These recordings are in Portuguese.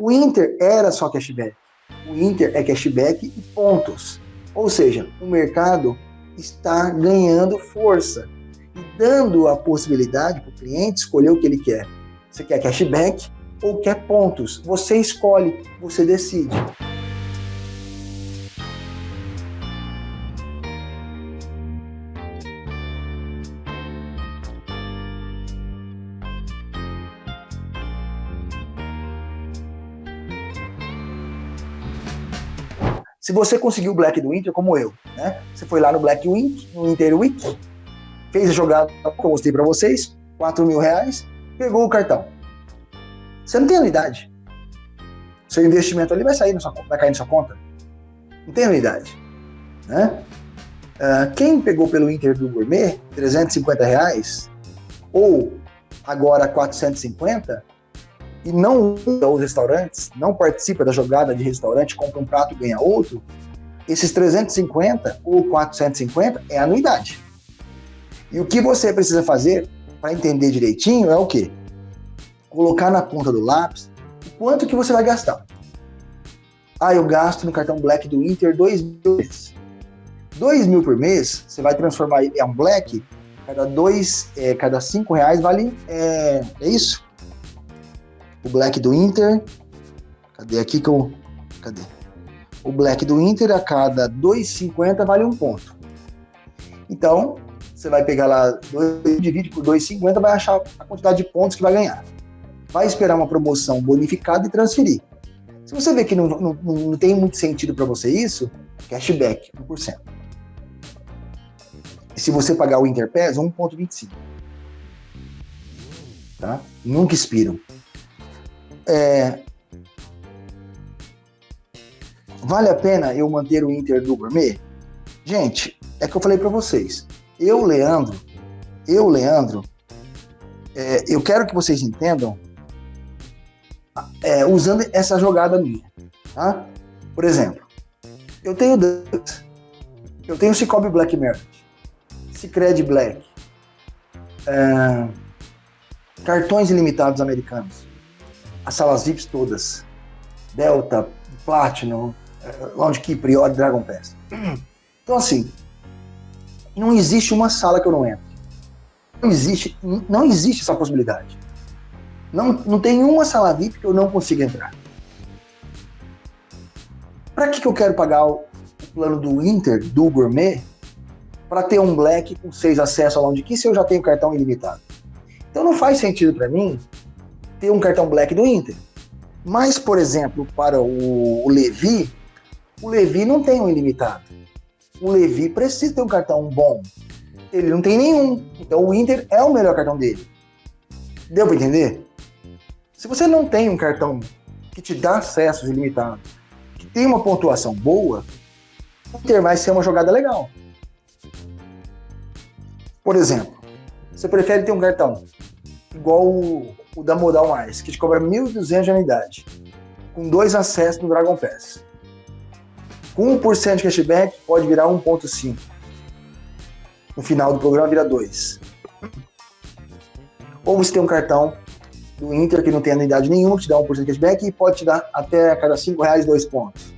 O Inter era só cashback. O Inter é cashback e pontos. Ou seja, o mercado está ganhando força e dando a possibilidade para o cliente escolher o que ele quer. Você quer cashback ou quer pontos? Você escolhe, você decide. Se você conseguiu o Black do Inter, como eu, né? Você foi lá no Black Week, no Inter Week, fez a jogada que eu mostrei para vocês, 4 mil reais, pegou o cartão. Você não tem anuidade. Seu investimento ali vai sair na sua, vai cair na sua conta. Não tem anuidade. Né? Uh, quem pegou pelo Inter do Gourmet, 350 reais, ou agora 450, e não usa os restaurantes, não participa da jogada de restaurante, compra um prato e ganha outro, esses 350 ou 450 é anuidade. E o que você precisa fazer para entender direitinho é o quê? Colocar na ponta do lápis o quanto que você vai gastar. Ah, eu gasto no cartão Black do Inter 2 mil por mês. 2 mil por mês, você vai transformar em um Black, cada dois, é, cada 5 reais vale, é, é isso? O black do Inter. Cadê aqui que eu. Cadê? O black do Inter a cada 2,50 vale um ponto. Então, você vai pegar lá, divide por 2,50, vai achar a quantidade de pontos que vai ganhar. Vai esperar uma promoção bonificada e transferir. Se você vê que não, não, não tem muito sentido para você isso, cashback, 1%. E se você pagar o Interpass, 1,25. Tá? Nunca expiram. É, vale a pena eu manter o Inter do Gourmet? Gente, é que eu falei para vocês. Eu, Leandro, eu, Leandro, é, eu quero que vocês entendam é, usando essa jogada minha, tá? Por exemplo, eu tenho eu tenho Cicobi Black Merit, Cicred Black, é, cartões ilimitados americanos, as salas VIPs todas. Delta, Platinum, eh, Lounge Key, Priori, Dragon Pass. Então, assim, não existe uma sala que eu não entro. Não existe, não existe essa possibilidade. Não, não tem uma sala VIP que eu não consiga entrar. Para que, que eu quero pagar o plano do Inter, do Gourmet, para ter um Black com seis acessos ao Lounge Key se eu já tenho cartão ilimitado? Então não faz sentido para mim ter um cartão black do Inter. Mas, por exemplo, para o, o Levi, o Levi não tem um ilimitado. O Levi precisa ter um cartão bom. Ele não tem nenhum. Então o Inter é o melhor cartão dele. Deu para entender? Se você não tem um cartão que te dá acessos ilimitados, que tem uma pontuação boa, o Inter vai ser uma jogada legal. Por exemplo, você prefere ter um cartão igual o, o da Modal Mais, que te cobra 1.200 de anuidade, com dois acessos no Dragon Pass. Com 1% de cashback, pode virar 1.5. No final do programa vira 2. Ou você tem um cartão do Inter que não tem anuidade nenhuma, que te dá 1% de cashback e pode te dar até a cada 5 reais 2 pontos.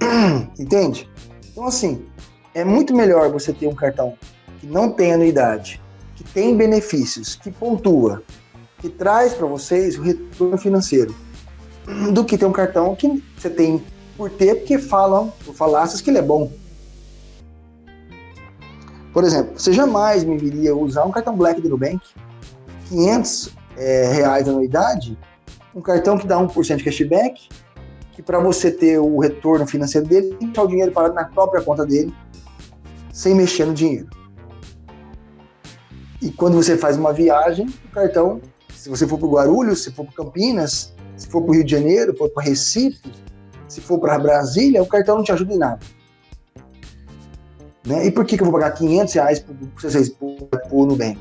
Entende? Então assim, é muito melhor você ter um cartão que não tem anuidade que tem benefícios, que pontua, que traz para vocês o retorno financeiro, do que ter um cartão que você tem por ter, porque falam, por falácias, que ele é bom. Por exemplo, você jamais me viria usar um cartão Black do Nubank, 500 é, reais de anuidade, um cartão que dá 1% de cashback, que para você ter o retorno financeiro dele, tem que o dinheiro parado na própria conta dele, sem mexer no dinheiro. E quando você faz uma viagem, o cartão, se você for para Guarulhos, se for para Campinas, se for para o Rio de Janeiro, for para Recife, se for para Brasília, o cartão não te ajuda em nada. Né? E por que, que eu vou pagar 500 reais para vocês por Nubank?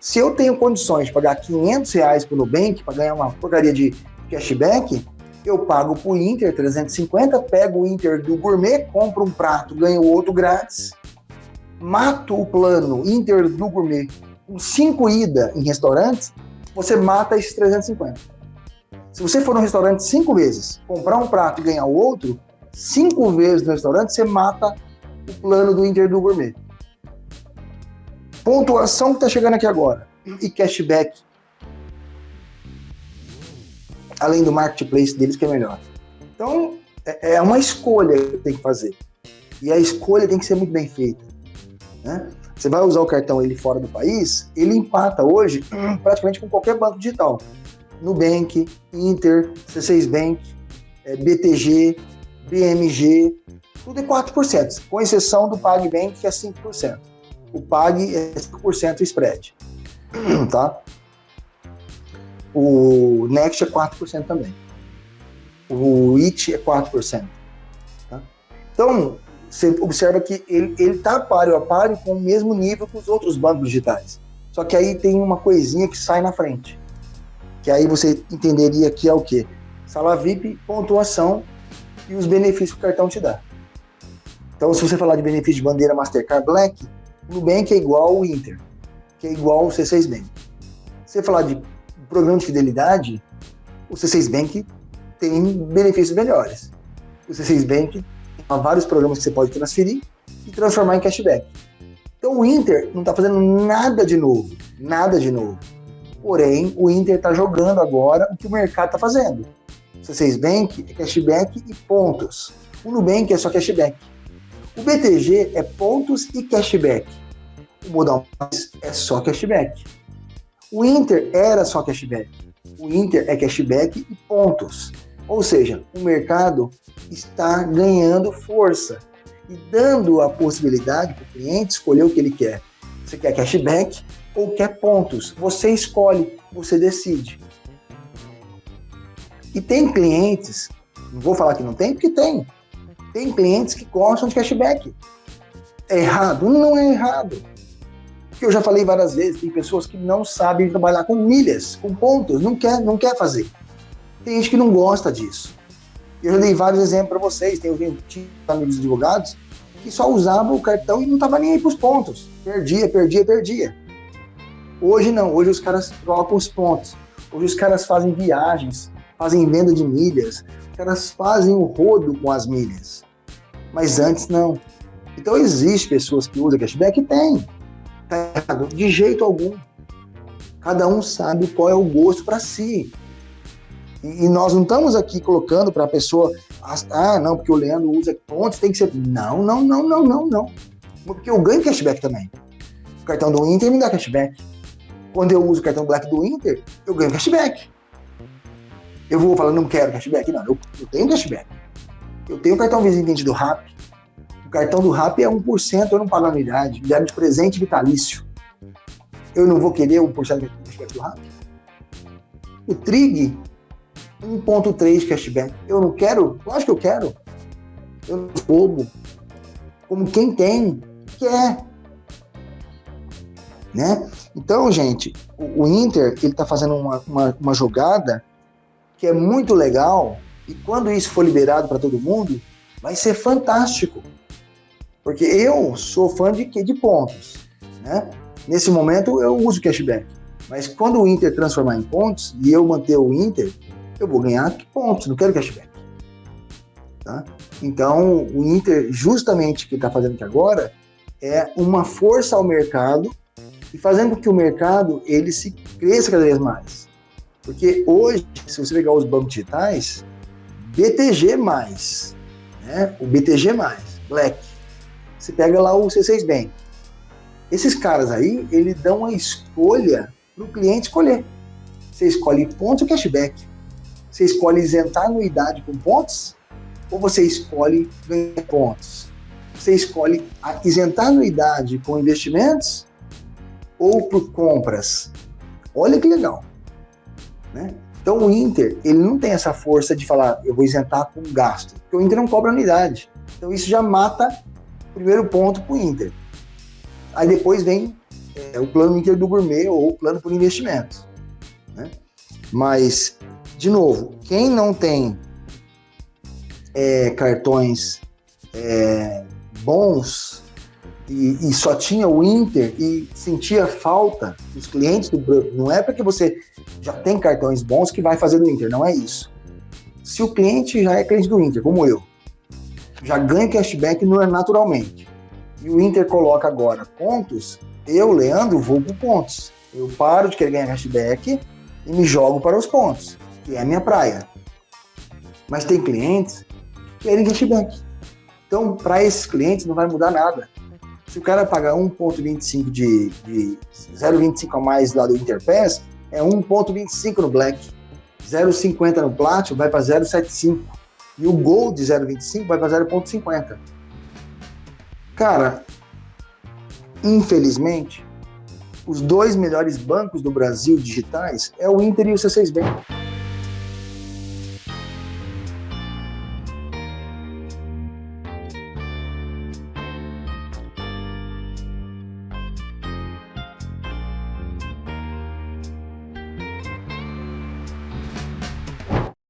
Se eu tenho condições de pagar 500 reais o Nubank para ganhar uma porcaria de cashback, eu pago para o Inter 350, pego o Inter do Gourmet, compro um prato, ganho outro grátis mata o plano Inter do Gourmet com cinco ida em restaurantes, você mata esses 350. Se você for no restaurante cinco vezes, comprar um prato e ganhar o outro, cinco vezes no restaurante, você mata o plano do Inter do Gourmet. Pontuação que está chegando aqui agora e cashback. Além do marketplace deles, que é melhor. Então, é, é uma escolha que tem que fazer. E a escolha tem que ser muito bem feita. Né? Você vai usar o cartão ele fora do país, ele empata hoje praticamente com qualquer banco digital. Nubank, Inter, C6 Bank, é, BTG, BMG, tudo é 4%, com exceção do PagBank, que é 5%. O Pag é 5% spread, tá? O Next é 4% também. O IT é 4%. Tá? Então, você observa que ele está páreo a páreo com o mesmo nível que os outros bancos digitais. Só que aí tem uma coisinha que sai na frente. Que aí você entenderia que é o quê? Sala VIP, pontuação e os benefícios que o cartão te dá. Então, se você falar de benefício de bandeira Mastercard Black, o Nubank é igual ao Inter, que é igual ao C6 Bank. Se você falar de programa de fidelidade, o C6 Bank tem benefícios melhores. O C6 Bank Vários programas que você pode transferir e transformar em cashback. Então o Inter não está fazendo nada de novo, nada de novo. Porém, o Inter está jogando agora o que o mercado está fazendo. O C6 Bank é cashback e pontos. O Nubank é só cashback. O BTG é pontos e cashback. O Modal Mais é só cashback. O Inter era só cashback. O Inter é cashback e pontos. Ou seja, o mercado está ganhando força e dando a possibilidade para o cliente escolher o que ele quer. Você quer cashback ou quer pontos? Você escolhe, você decide. E tem clientes, não vou falar que não tem, porque tem. Tem clientes que gostam de cashback. É errado? Não é errado. Porque eu já falei várias vezes, tem pessoas que não sabem trabalhar com milhas, com pontos, não quer, não quer fazer. Tem gente que não gosta disso. Eu já dei vários exemplos para vocês. Tem amigos advogados que só usavam o cartão e não estava nem aí para os pontos. Perdia, perdia, perdia. Hoje não, hoje os caras trocam os pontos. Hoje os caras fazem viagens, fazem venda de milhas, os caras fazem o rodo com as milhas. Mas antes não. Então existe pessoas que usam cashback? Tem. Tá errado? De jeito algum. Cada um sabe qual é o gosto para si. E, nós não estamos aqui colocando para a pessoa, ah, não, porque o Leandro usa pontos, tem que ser. Não, não, não, não, não, não. Porque eu ganho cashback também. O cartão do Inter me dá cashback. Quando eu uso o cartão Black do Inter, eu ganho cashback. Eu vou falar, não quero cashback? Não, eu, eu tenho cashback. Eu tenho o cartão Visitante do RAP. O cartão do RAP é 1%, eu não pago anuidade. Me de presente vitalício. Eu não vou querer 1% de cashback do RAP. O Trig 1.3 cashback. Eu não quero? Acho que eu quero. Eu não bobo. Como quem tem, quer. Né? Então, gente, o, o Inter ele está fazendo uma, uma, uma jogada que é muito legal e quando isso for liberado para todo mundo, vai ser fantástico. Porque eu sou fã de? De pontos. Né? Nesse momento eu uso cashback. Mas quando o Inter transformar em pontos e eu manter o Inter, eu vou ganhar pontos, não quero cashback. Tá? Então, o Inter, justamente o que está fazendo aqui agora, é uma força ao mercado e fazendo com que o mercado ele se cresça cada vez mais. Porque hoje, se você pegar os bancos digitais, BTG+, né? o BTG+, Black, você pega lá o C6 Bank. Esses caras aí, eles dão a escolha para o cliente escolher. Você escolhe pontos ou cashback. Você escolhe isentar anuidade com pontos ou você escolhe ganhar pontos? Você escolhe isentar anuidade com investimentos ou por compras? Olha que legal. Né? Então o Inter, ele não tem essa força de falar, eu vou isentar com gasto, porque o Inter não cobra anuidade. Então isso já mata o primeiro ponto para o Inter. Aí depois vem é, o plano Inter do Gourmet ou o plano por investimento. Né? Mas de novo, quem não tem é, cartões é, bons, e, e, só tinha o Inter e sentia falta dos clientes do não é porque você já tem cartões bons que vai fazer do Inter, não é isso. Se o cliente já é cliente do Inter, como eu, já ganha cashback naturalmente, e o Inter coloca agora pontos, eu, Leandro, vou por pontos. Eu paro de querer ganhar cashback e me jogo para os pontos, que é a minha praia. Mas tem clientes que querem cashback. Então, para esses clientes não vai mudar nada. Se o cara pagar 1,25 de, de 0,25 a mais lá do Interpass, é 1,25 no Black. 0,50 no Platinum vai para 0,75. E o Gold de 0,25 vai para 0,50. Cara, infelizmente, os dois melhores bancos do Brasil digitais é o Inter e o C6 Bank.